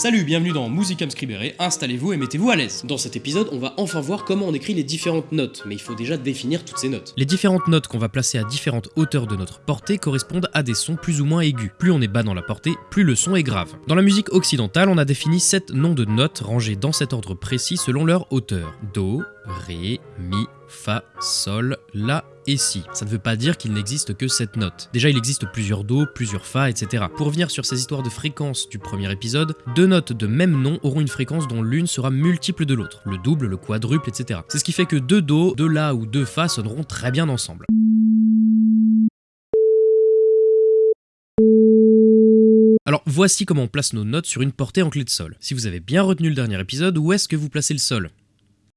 Salut, bienvenue dans Musicam Scribere, installez-vous et mettez-vous à l'aise. Dans cet épisode, on va enfin voir comment on écrit les différentes notes, mais il faut déjà définir toutes ces notes. Les différentes notes qu'on va placer à différentes hauteurs de notre portée correspondent à des sons plus ou moins aigus. Plus on est bas dans la portée, plus le son est grave. Dans la musique occidentale, on a défini 7 noms de notes rangés dans cet ordre précis selon leur hauteur. Do, Ré, Mi, Fa, Sol, La et Si. Ça ne veut pas dire qu'il n'existe que cette note. Déjà, il existe plusieurs Do, plusieurs Fa, etc. Pour revenir sur ces histoires de fréquences du premier épisode, deux notes de même nom auront une fréquence dont l'une sera multiple de l'autre, le double, le quadruple, etc. C'est ce qui fait que deux Do, deux La ou deux Fa sonneront très bien ensemble. Alors voici comment on place nos notes sur une portée en clé de sol. Si vous avez bien retenu le dernier épisode, où est-ce que vous placez le sol?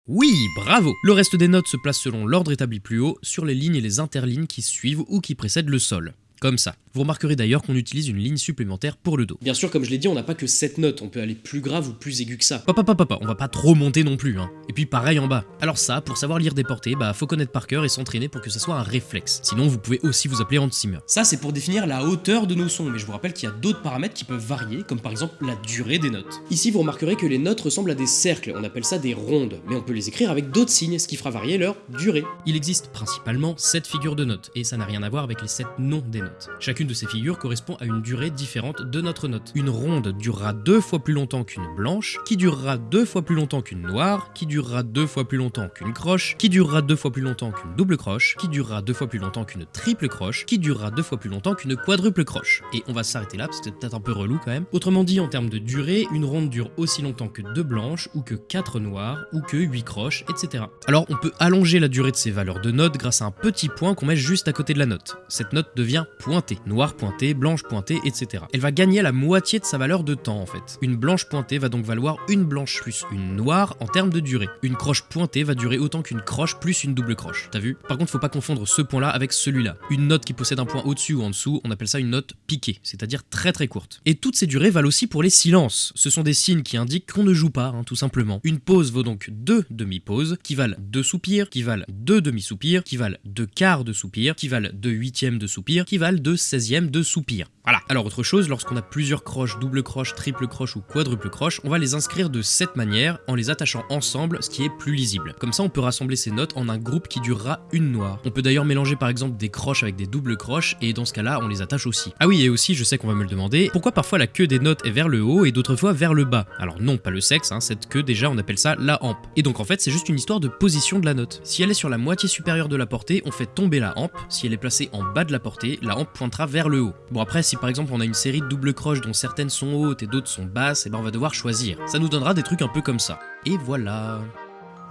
Oui, bravo Le reste des notes se place selon l'ordre établi plus haut, sur les lignes et les interlignes qui suivent ou qui précèdent le sol. Comme ça. Vous remarquerez d'ailleurs qu'on utilise une ligne supplémentaire pour le Do. Bien sûr, comme je l'ai dit, on n'a pas que 7 notes, on peut aller plus grave ou plus aigu que ça. Papa, papa, papa, on va pas trop monter non plus, hein. Et puis pareil en bas. Alors ça, pour savoir lire des portées, bah faut connaître par cœur et s'entraîner pour que ça soit un réflexe. Sinon, vous pouvez aussi vous appeler Hans Zimmer. Ça, c'est pour définir la hauteur de nos sons, mais je vous rappelle qu'il y a d'autres paramètres qui peuvent varier, comme par exemple la durée des notes. Ici, vous remarquerez que les notes ressemblent à des cercles, on appelle ça des rondes, mais on peut les écrire avec d'autres signes, ce qui fera varier leur durée. Il existe principalement 7 figures de notes, et ça n'a rien à voir avec les 7 noms des notes. Chacune de ces figure correspond à une durée différente de notre note. Une ronde durera deux fois plus longtemps qu'une blanche, qui durera deux fois plus longtemps qu'une noire, qui durera deux fois plus longtemps qu'une croche, qui durera deux fois plus longtemps qu'une double croche, qui durera deux fois plus longtemps qu'une triple croche, qui durera deux fois plus longtemps qu'une quadruple croche. Et on va s'arrêter là, parce que c'est peut-être un peu relou quand même. Autrement dit, en termes de durée, une ronde dure aussi longtemps que deux blanches, ou que quatre noires, ou que huit croches, etc. Alors on peut allonger la durée de ces valeurs de notes grâce à un petit point qu'on met juste à côté de la note. Cette note devient pointée. Noire pointée, blanche pointée, etc. Elle va gagner la moitié de sa valeur de temps en fait. Une blanche pointée va donc valoir une blanche plus une noire en termes de durée. Une croche pointée va durer autant qu'une croche plus une double croche. T'as vu? Par contre, faut pas confondre ce point-là avec celui-là. Une note qui possède un point au-dessus ou en dessous, on appelle ça une note piquée, c'est-à-dire très très courte. Et toutes ces durées valent aussi pour les silences. Ce sont des signes qui indiquent qu'on ne joue pas, hein, tout simplement. Une pause vaut donc deux demi-pauses, qui valent deux soupirs, qui valent deux demi-soupirs, qui valent deux quarts de soupir, qui valent deux huitièmes de soupir, qui valent deux seizièmes de soupir. Voilà. Alors autre chose, lorsqu'on a plusieurs croches, double croche, triple croche ou quadruple croche, on va les inscrire de cette manière en les attachant ensemble, ce qui est plus lisible. Comme ça, on peut rassembler ces notes en un groupe qui durera une noire. On peut d'ailleurs mélanger par exemple des croches avec des doubles croches et dans ce cas-là, on les attache aussi. Ah oui, et aussi, je sais qu'on va me le demander, pourquoi parfois la queue des notes est vers le haut et d'autres fois vers le bas? Alors non, pas le sexe, hein, cette queue déjà on appelle ça la hampe. Et donc en fait, c'est juste une histoire de position de la note. Si elle est sur la moitié supérieure de la portée, on fait tomber la hampe. Si elle est placée en bas de la portée, la pointera vers le haut. Bon après, si par exemple on a une série de doubles croches dont certaines sont hautes et d'autres sont basses, et ben on va devoir choisir. Ça nous donnera des trucs un peu comme ça. Et voilà.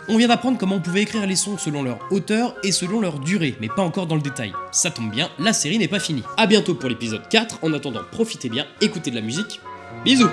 On vient d'apprendre comment on pouvait écrire les sons selon leur hauteur et selon leur durée, mais pas encore dans le détail. Ça tombe bien, la série n'est pas finie. A bientôt pour l'épisode 4, en attendant profitez bien, écoutez de la musique, bisous